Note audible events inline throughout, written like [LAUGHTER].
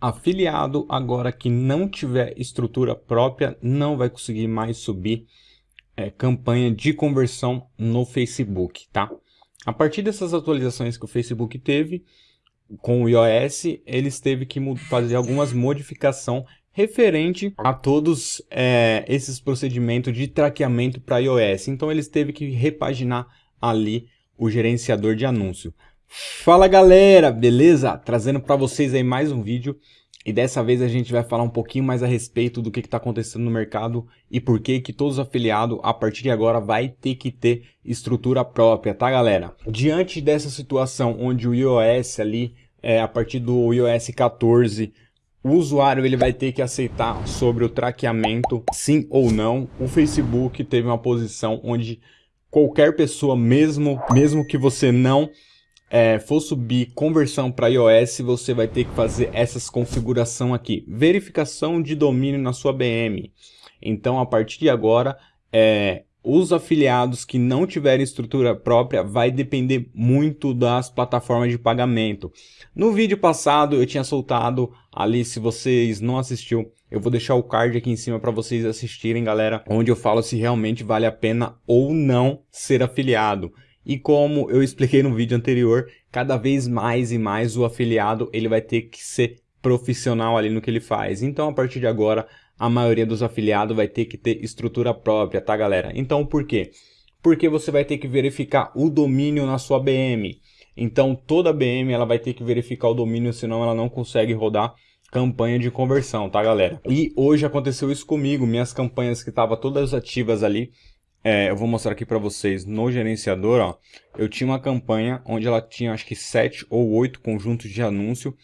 afiliado agora que não tiver estrutura própria não vai conseguir mais subir é, campanha de conversão no Facebook, tá? A partir dessas atualizações que o Facebook teve com o iOS, eles teve que fazer algumas modificações referente a todos é, esses procedimentos de traqueamento para iOS. Então eles teve que repaginar ali o gerenciador de anúncio. Fala galera, beleza? Trazendo para vocês aí mais um vídeo e dessa vez a gente vai falar um pouquinho mais a respeito do que está acontecendo no mercado e por que que todos os afiliados a partir de agora vai ter que ter estrutura própria, tá galera? Diante dessa situação onde o iOS ali, é, a partir do iOS 14, o usuário ele vai ter que aceitar sobre o traqueamento, sim ou não, o Facebook teve uma posição onde qualquer pessoa, mesmo, mesmo que você não é, for subir conversão para iOS, você vai ter que fazer essas configuração aqui. Verificação de domínio na sua BM. Então, a partir de agora, é, os afiliados que não tiverem estrutura própria vai depender muito das plataformas de pagamento. No vídeo passado eu tinha soltado ali, se vocês não assistiu, eu vou deixar o card aqui em cima para vocês assistirem, galera, onde eu falo se realmente vale a pena ou não ser afiliado. E como eu expliquei no vídeo anterior, cada vez mais e mais o afiliado ele vai ter que ser profissional ali no que ele faz. Então, a partir de agora, a maioria dos afiliados vai ter que ter estrutura própria, tá galera? Então, por quê? Porque você vai ter que verificar o domínio na sua BM. Então, toda BM ela vai ter que verificar o domínio, senão ela não consegue rodar campanha de conversão, tá galera? E hoje aconteceu isso comigo, minhas campanhas que estavam todas ativas ali, é, eu vou mostrar aqui para vocês no gerenciador, ó, eu tinha uma campanha onde ela tinha acho que 7 ou 8 conjuntos de anúncio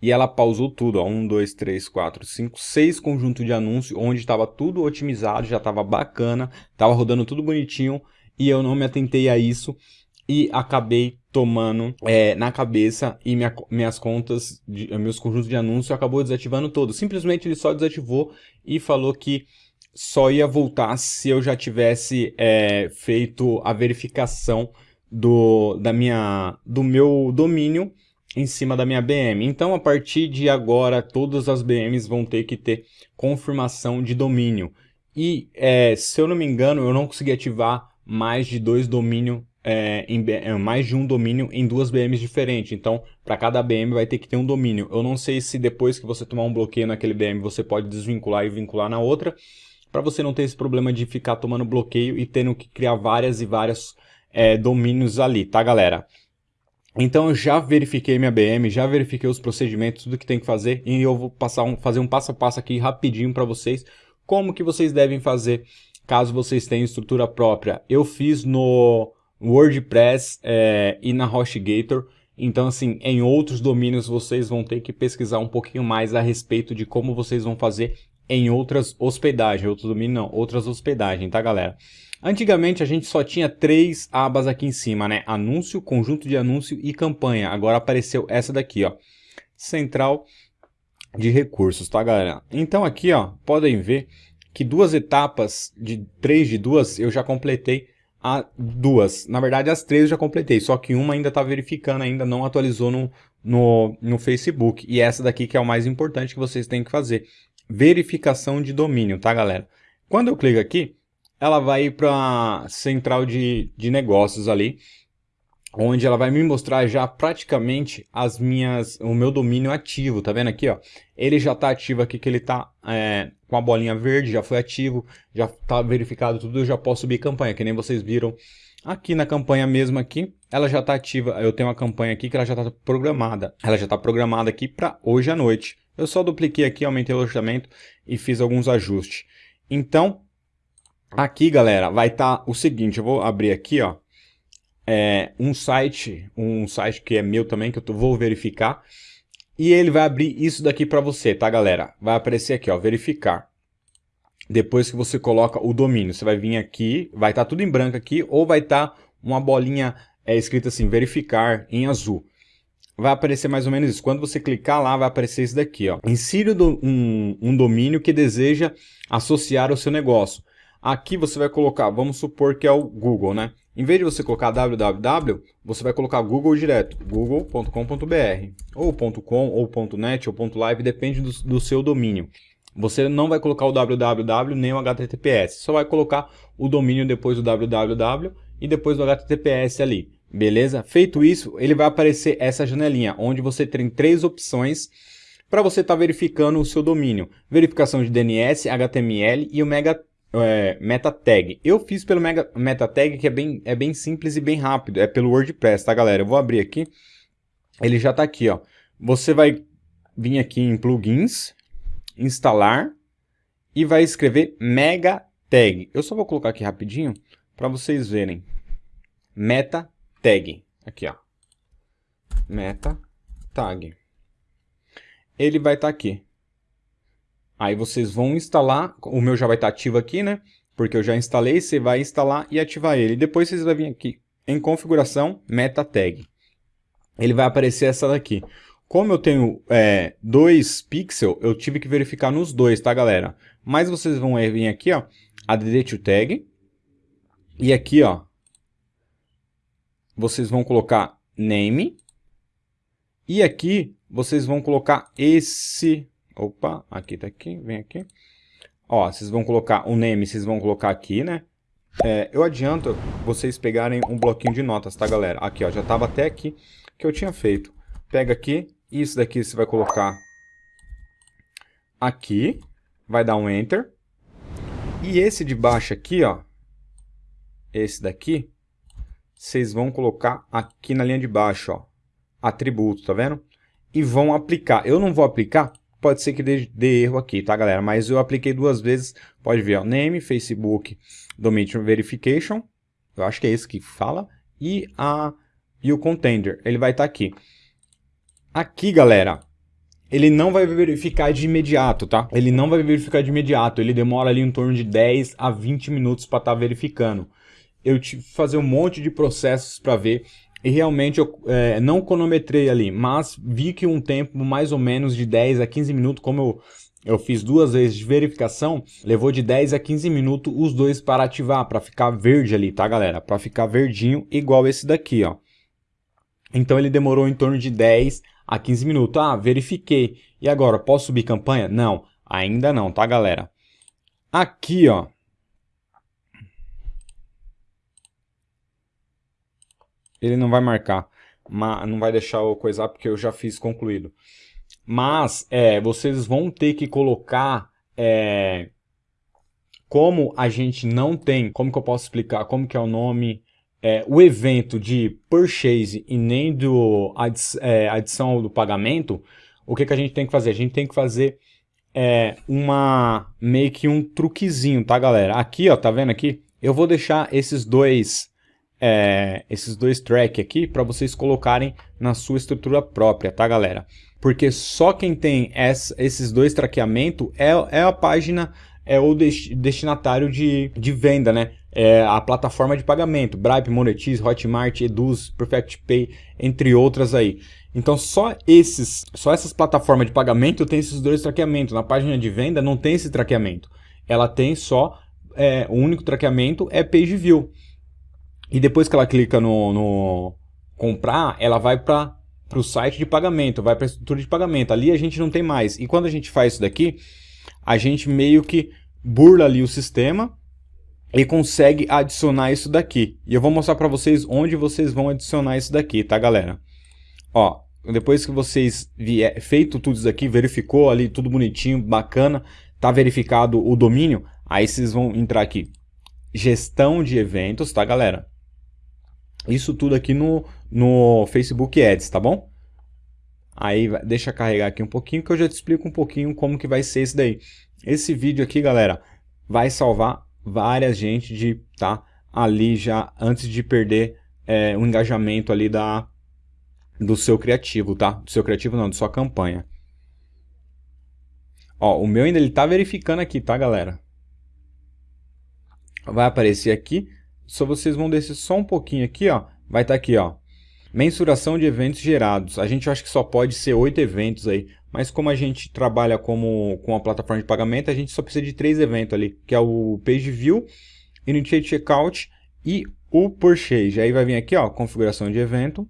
e ela pausou tudo, ó, 1, 2, 3, 4, 5, 6 conjuntos de anúncio onde estava tudo otimizado, já estava bacana, estava rodando tudo bonitinho e eu não me atentei a isso e acabei tomando é, na cabeça e minha, minhas contas, de, meus conjuntos de anúncio acabou desativando todo. Simplesmente ele só desativou e falou que só ia voltar se eu já tivesse é, feito a verificação do, da minha, do meu domínio em cima da minha BM. Então, a partir de agora, todas as BMs vão ter que ter confirmação de domínio. E, é, se eu não me engano, eu não consegui ativar mais de dois domínios, é, em, é, mais de um domínio em duas BMs diferentes. Então, para cada BM vai ter que ter um domínio. Eu não sei se depois que você tomar um bloqueio naquele BM, você pode desvincular e vincular na outra para você não ter esse problema de ficar tomando bloqueio e tendo que criar várias e várias é, domínios ali, tá galera? Então eu já verifiquei minha BM, já verifiquei os procedimentos, tudo que tem que fazer e eu vou passar um, fazer um passo a passo aqui rapidinho para vocês como que vocês devem fazer caso vocês tenham estrutura própria. Eu fiz no WordPress é, e na HostGator, então assim, em outros domínios vocês vão ter que pesquisar um pouquinho mais a respeito de como vocês vão fazer em outras hospedagens, outros domínios não, outras hospedagens, tá galera? Antigamente a gente só tinha três abas aqui em cima, né? Anúncio, conjunto de anúncio e campanha. Agora apareceu essa daqui, ó. Central de recursos, tá galera? Então aqui, ó, podem ver que duas etapas, de três de duas, eu já completei a duas. Na verdade, as três eu já completei, só que uma ainda está verificando, ainda não atualizou no, no, no Facebook. E essa daqui que é o mais importante que vocês têm que fazer verificação de domínio, tá galera? Quando eu clico aqui, ela vai para central de, de negócios ali, onde ela vai me mostrar já praticamente as minhas, o meu domínio ativo, tá vendo aqui, ó? Ele já tá ativo aqui, que ele tá é, com a bolinha verde, já foi ativo, já tá verificado tudo, eu já posso subir campanha, que nem vocês viram aqui na campanha mesmo aqui, ela já tá ativa, eu tenho uma campanha aqui que ela já tá programada, ela já tá programada aqui para hoje à noite. Eu só dupliquei aqui, aumentei o alojamento e fiz alguns ajustes. Então, aqui, galera, vai estar tá o seguinte, eu vou abrir aqui, ó, é, um site, um site que é meu também, que eu vou verificar, e ele vai abrir isso daqui para você, tá, galera? Vai aparecer aqui, ó, verificar. Depois que você coloca o domínio, você vai vir aqui, vai estar tá tudo em branco aqui, ou vai estar tá uma bolinha é, escrita assim, verificar em azul vai aparecer mais ou menos isso. Quando você clicar lá, vai aparecer isso daqui. Ó. Insira um, um domínio que deseja associar ao seu negócio. Aqui você vai colocar, vamos supor que é o Google, né? Em vez de você colocar www, você vai colocar Google direto, google.com.br, ou .com, ou .net, ou .live, depende do, do, seu domínio. Você não vai colocar o www nem o HTTPS, só vai colocar o domínio depois do www e depois do HTTPS ali, beleza? Feito isso, ele vai aparecer essa janelinha, onde você tem três opções para você estar tá verificando o seu domínio. Verificação de DNS, HTML e o mega é, meta tag. Eu fiz pelo mega, meta tag que é bem, é bem simples e bem rápido. É pelo WordPress, tá galera? Eu vou abrir aqui. Ele já está aqui, ó. Você vai vir aqui em plugins, instalar e vai escrever mega tag. Eu só vou colocar aqui rapidinho para vocês verem. Meta tag. Aqui, ó. Meta tag. Ele vai estar tá aqui. Aí vocês vão instalar, o meu já vai estar ativo aqui, né? Porque eu já instalei, você vai instalar e ativar ele. Depois vocês vão vir aqui em configuração, meta tag. Ele vai aparecer essa daqui. Como eu tenho é, dois pixels, eu tive que verificar nos dois, tá galera? Mas vocês vão vir aqui, ó, add to tag. E aqui, ó, vocês vão colocar name. E aqui, vocês vão colocar esse Opa, aqui tá aqui, vem aqui. Ó, vocês vão colocar o name, vocês vão colocar aqui, né? É, eu adianto vocês pegarem um bloquinho de notas, tá, galera? Aqui, ó, já tava até aqui que eu tinha feito. Pega aqui, isso daqui você vai colocar aqui, vai dar um Enter. E esse de baixo aqui, ó, esse daqui, vocês vão colocar aqui na linha de baixo, ó, atributo, tá vendo? E vão aplicar. Eu não vou aplicar pode ser que dê, dê, erro aqui, tá, galera? Mas eu apliquei duas vezes, pode ver, ó, name, Facebook, domain verification, eu acho que é esse que fala, e, a, e o contender, ele vai estar tá aqui. Aqui, galera, ele não vai verificar de imediato, tá? Ele não vai verificar de imediato, ele demora ali em torno de 10 a 20 minutos para estar tá verificando. Eu tive que fazer um monte de processos para ver e realmente eu é, não cronometrei ali, mas vi que um tempo mais ou menos de 10 a 15 minutos, como eu, eu fiz duas vezes de verificação, levou de 10 a 15 minutos os dois para ativar, para ficar verde ali, tá galera? Para ficar verdinho igual esse daqui, ó. Então ele demorou em torno de 10 a 15 minutos. Ah, verifiquei. E agora, posso subir campanha? Não, ainda não, tá galera? Aqui, ó, ele não vai marcar, não vai deixar eu coisar porque eu já fiz concluído. Mas é, vocês vão ter que colocar, é, como a gente não tem, como que eu posso explicar, como que é o nome, é, o evento de purchase e nem do adi é, adição do pagamento, o que, que a gente tem que fazer? A gente tem que fazer é, uma meio que um truquezinho, tá galera? Aqui, ó, tá vendo aqui? Eu vou deixar esses dois é, esses dois tracks aqui para vocês colocarem na sua estrutura própria, tá galera? Porque só quem tem essa, esses dois traqueamentos é, é a página, é o destinatário de, de venda, né? É a plataforma de pagamento, Bripe, Monetize, Hotmart, Eduz, Perfect Pay, entre outras aí. Então só esses, só essas plataformas de pagamento tem esses dois traqueamentos. Na página de venda não tem esse traqueamento. Ela tem só, é, o único traqueamento é Page View. E depois que ela clica no, no comprar, ela vai para o site de pagamento, vai para a estrutura de pagamento. Ali a gente não tem mais. E quando a gente faz isso daqui, a gente meio que burla ali o sistema e consegue adicionar isso daqui. E eu vou mostrar para vocês onde vocês vão adicionar isso daqui, tá galera? Ó, depois que vocês vier, feito tudo isso aqui, verificou ali tudo bonitinho, bacana, tá verificado o domínio, aí vocês vão entrar aqui, gestão de eventos, tá galera? Isso tudo aqui no, no Facebook Ads, tá bom? Aí deixa carregar aqui um pouquinho que eu já te explico um pouquinho como que vai ser esse daí. Esse vídeo aqui, galera, vai salvar várias gente de tá ali já antes de perder é, o engajamento ali da do seu criativo, tá? Do seu criativo não, da sua campanha. Ó, o meu ainda ele tá verificando aqui, tá, galera? Vai aparecer aqui só vocês vão descer só um pouquinho aqui, ó, vai estar tá aqui, ó, mensuração de eventos gerados. A gente acha que só pode ser oito eventos aí, mas como a gente trabalha como, com a plataforma de pagamento, a gente só precisa de três eventos ali, que é o Page View, Initiate Checkout e o purchase. Aí vai vir aqui, ó, configuração de evento.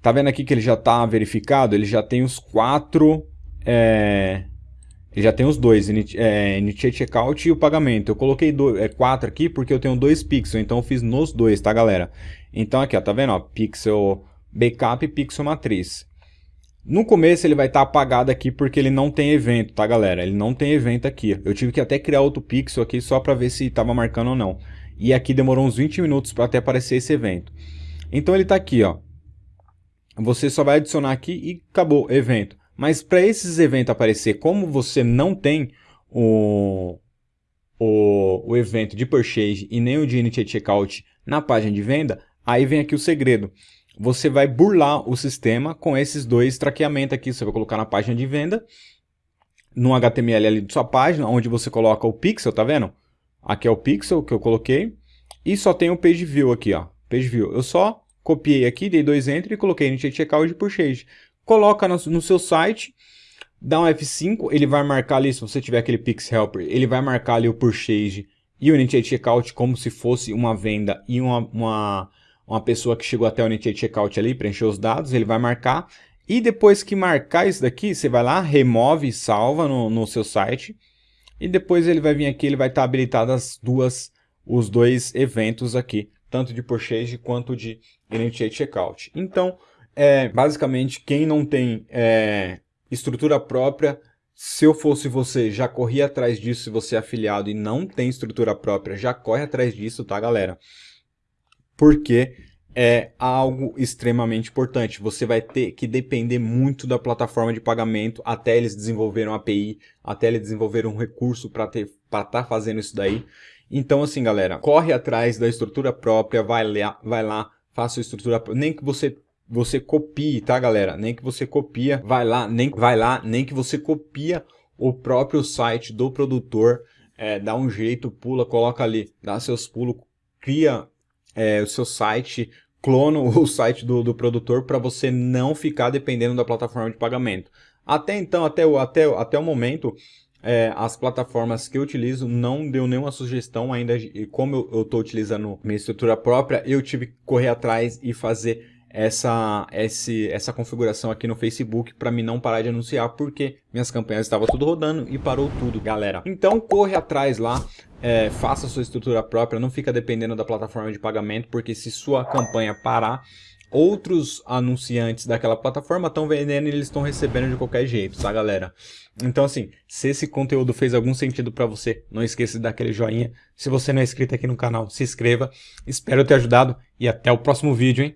Tá vendo aqui que ele já está verificado? Ele já tem os quatro... É, já tem os dois, é, Initiate Checkout e o pagamento. Eu coloquei dois, é, quatro aqui porque eu tenho dois pixels, então eu fiz nos dois, tá galera? Então aqui, ó, tá vendo? Ó, pixel Backup e Pixel Matriz. No começo ele vai estar tá apagado aqui porque ele não tem evento, tá galera? Ele não tem evento aqui. Eu tive que até criar outro pixel aqui só para ver se estava marcando ou não. E aqui demorou uns 20 minutos para até aparecer esse evento. Então ele está aqui, ó você só vai adicionar aqui e acabou, evento. Mas para esses eventos aparecer, como você não tem o, o, o evento de purchase e nem o de initiate checkout na página de venda, aí vem aqui o segredo. Você vai burlar o sistema com esses dois traqueamentos aqui. Você vai colocar na página de venda, no HTML ali de sua página, onde você coloca o pixel, tá vendo? Aqui é o pixel que eu coloquei. E só tem o page view aqui, ó. Page view. Eu só copiei aqui, dei dois enter e coloquei no checkout de purchase. Coloca no, no, seu site, dá um F5, ele vai marcar ali, se você tiver aquele Pix Helper, ele vai marcar ali o purchase e o Initiate Checkout como se fosse uma venda e uma, uma, uma pessoa que chegou até o Initiate Checkout ali, preencheu os dados, ele vai marcar. E depois que marcar isso daqui, você vai lá, remove e salva no, no seu site. E depois ele vai vir aqui, ele vai estar habilitado as duas, os dois eventos aqui tanto de purchase quanto de initiate checkout. Então, é, basicamente, quem não tem é, estrutura própria, se eu fosse você, já corria atrás disso, se você é afiliado e não tem estrutura própria, já corre atrás disso, tá, galera? Porque é algo extremamente importante. Você vai ter que depender muito da plataforma de pagamento até eles desenvolverem uma API, até eles desenvolverem um recurso para estar tá fazendo isso daí. Então, assim, galera, corre atrás da estrutura própria, vai lá, vai lá faça a estrutura, nem que você você copie, tá, galera? Nem que você copia, vai lá, nem vai lá, nem que você copia o próprio site do produtor, é, dá um jeito, pula, coloca ali, dá seus pulos, cria é, o seu site, clona o [LAUGHS] site do, do produtor para você não ficar dependendo da plataforma de pagamento. Até então, até o, até, até o momento, é, as plataformas que eu utilizo não deu nenhuma sugestão ainda, e como eu estou utilizando minha estrutura própria, eu tive que correr atrás e fazer essa, esse, essa configuração aqui no Facebook para mim não parar de anunciar, porque minhas campanhas estavam tudo rodando e parou tudo, galera. Então corre atrás lá, é, faça sua estrutura própria, não fica dependendo da plataforma de pagamento, porque se sua campanha parar, outros anunciantes daquela plataforma estão vendendo e eles estão recebendo de qualquer jeito, tá galera? Então assim, se esse conteúdo fez algum sentido para você, não esqueça de dar aquele joinha. Se você não é inscrito aqui no canal, se inscreva. Espero ter ajudado e até o próximo vídeo, hein?